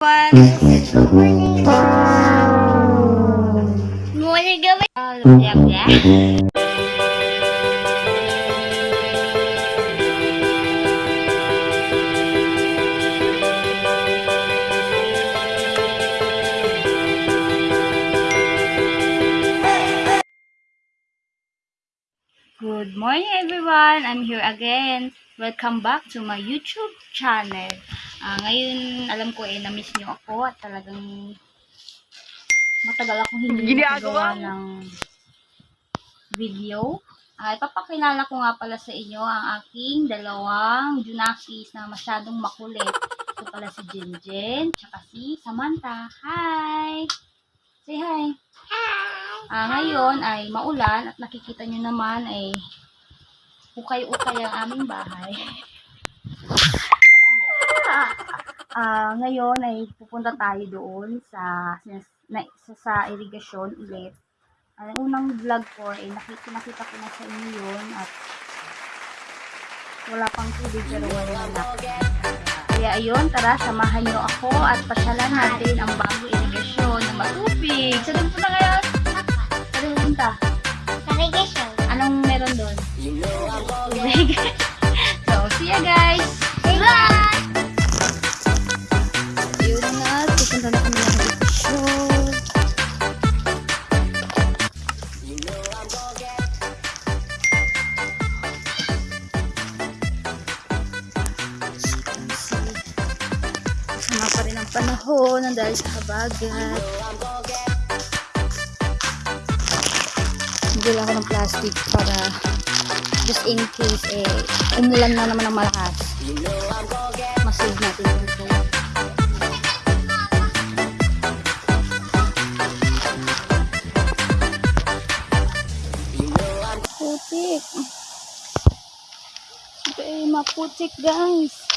Morning. Good morning everyone! I'm here again. Welcome back to my YouTube channel. Ah, ngayon, alam ko eh, na-miss nyo ako at talagang matagal akong hindi mo. ng video. Ah, ipapakilala ko nga pala sa inyo ang aking dalawang Junakis na masyadong makulit. Ito pala si Jinjen, tsaka si Samantha. Hi! Say hi! Ah, ngayon ay maulan at nakikita nyo naman ay ukay-ukay ang aming bahay. Ah, ngayon ay pupunta tayo doon sa na, sa, sa irigasyon ulit. Ang unang vlog ko ay nakita, nakita ko na sa inyo yun at wala pang tubig pero wala na. Kaya ayun, tara, samahan nyo ako at pasyalan natin ang bago irigasyon ng matubig. Saan pupunta ngayon? Saan pupunta? Navigation. Anong meron doon? Tubig. so, see ya guys! Bye! Yun ang panahon ng dahil sa habagat. Bigyan ako ng plastic para just in case eh umulan na naman ng malakas. Masave natin yung ito. Putik. Okay, maputik guys.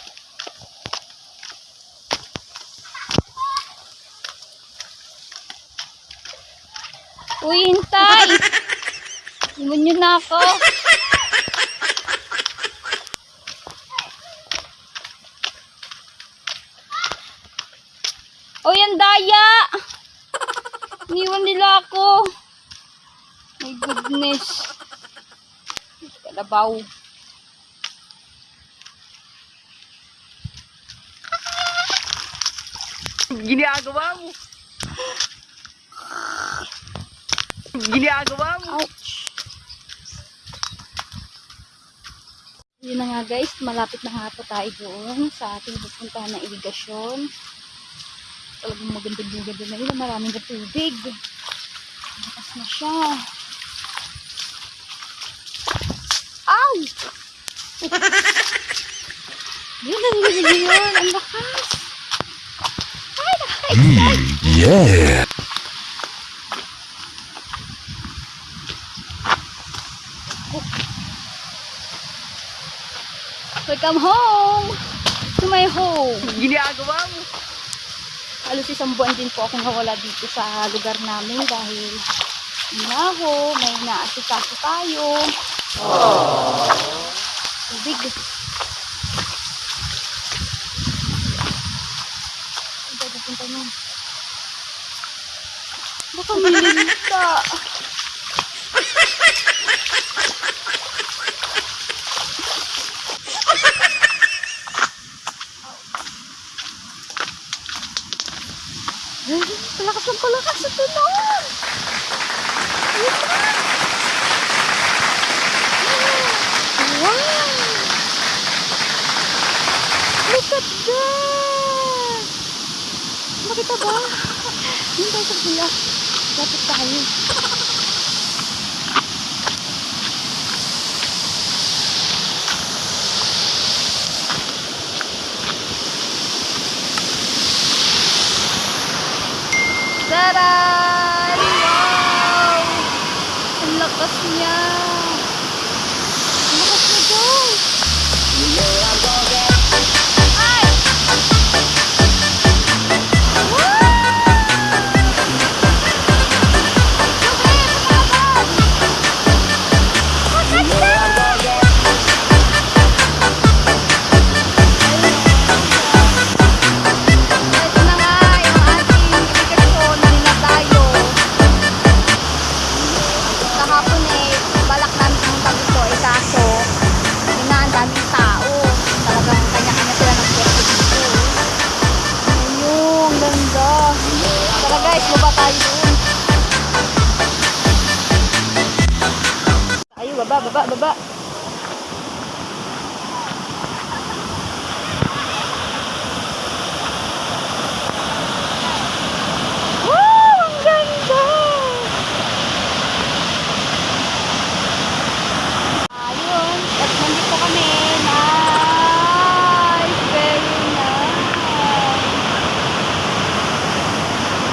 Uy, hintay! Iwan na ako. Uy, ang daya! Iniwan nila ako. My goodness. Kalabaw. Ginagawa mo. Ginagawa mo. Ouch! Yun na nga guys, malapit na nga po tayo doon sa ating pupuntahan na irigasyon. Talagang maganda-ganda na yun, maraming na tubig. Na siya. Ow! yun, ang yun, yun, ang lakas. Ay, nakaka-excite. Yeah. Welcome home! To my home! Ginagawa mo. halos isang buwan din po akong nawala dito sa lugar namin dahil inaho, may naasikaso tayo. Tubig. Saan tayo pupunta nun? Baka milinta. Ay, Palakas ng palakas sa na! Wow! Look at that! Makita ba? Hindi tayo sa bulak. Dapat tayo. Dadah! Ito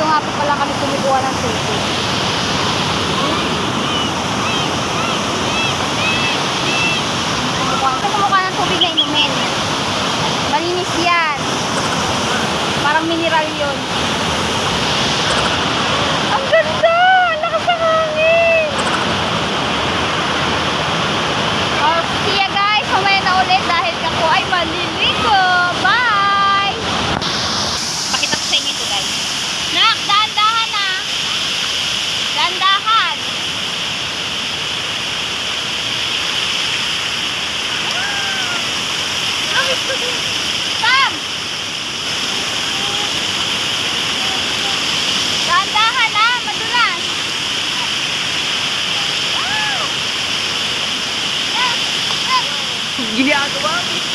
nga po pala kami kumikuha ng tubig. Mineral yun. Ang ganda! Lakas ng hangin! Oh, see ya guys! Mamaya na ulit dahil ako ay maliligo. Mark one.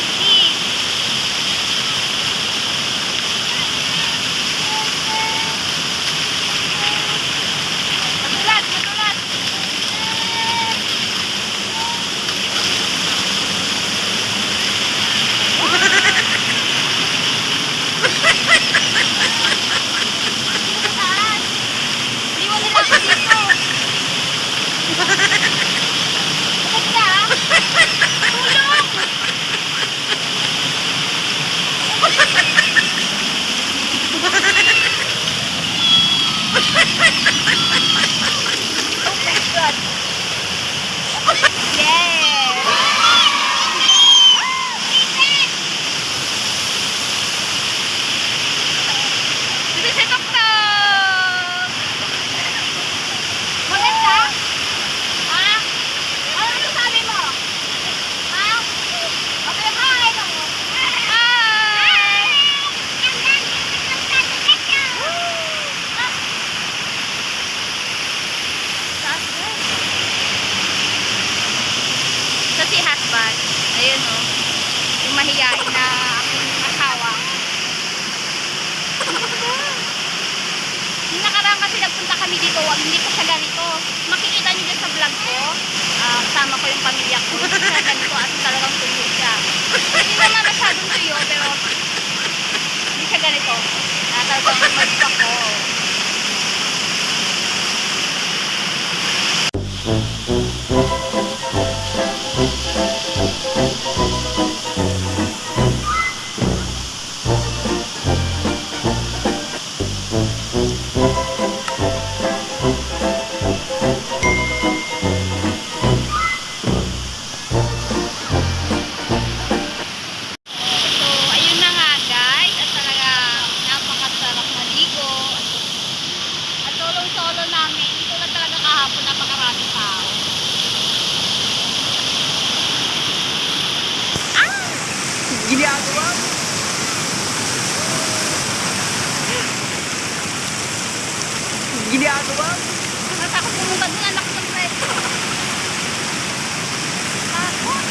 Mahiyain na aking asawa. Yung nakaraan kasi nagpunta kami dito, wag hindi ko siya ganito. Makikita niyo dyan sa vlog ko, ah, kasama ko yung pamilya ko. Hindi siya ganito at talagang tuyo siya. Hindi naman masyadong tuyo, pero hindi siya ganito. Na talagang mag Mo. Nakatakot pumunta doon. Anak ng preso. Takot.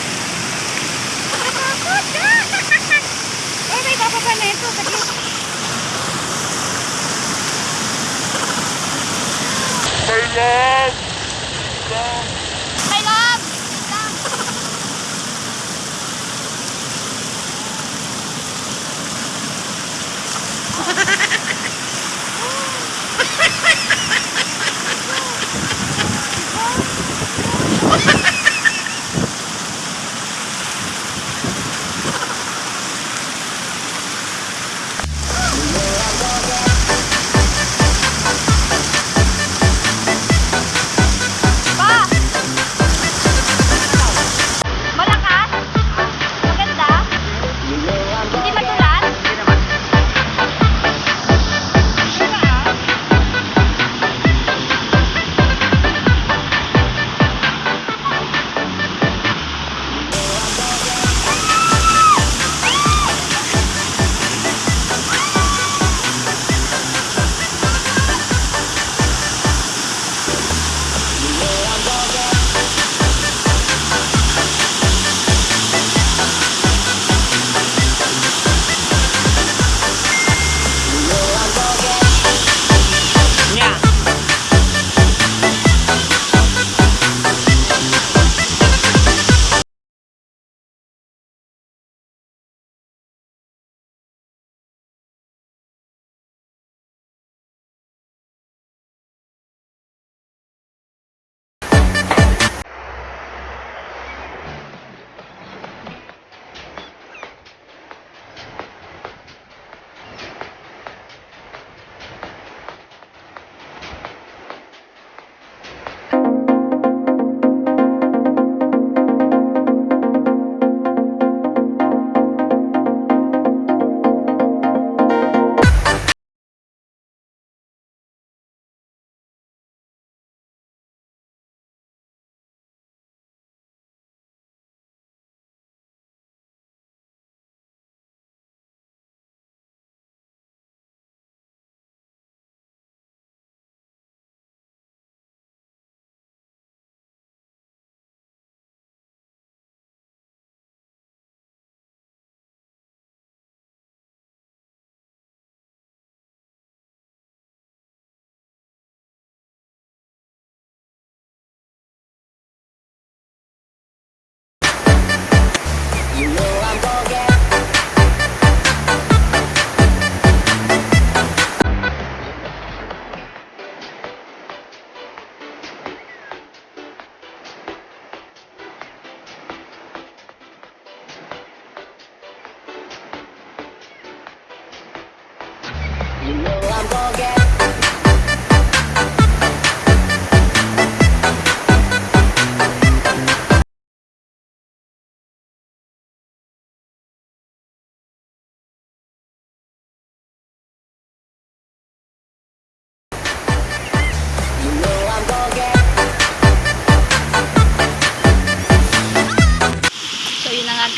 Nakatakot. Oh, may bababa na ito. Dali. My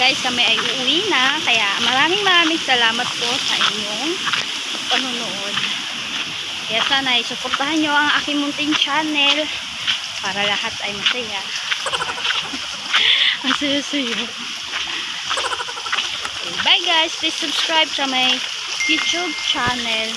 guys, kami ay uuwi na. Kaya maraming maraming salamat po sa inyong panunood. Kaya sana ay suportahan nyo ang aking munting channel para lahat ay masaya. Okay, bye guys! Please subscribe sa my YouTube channel.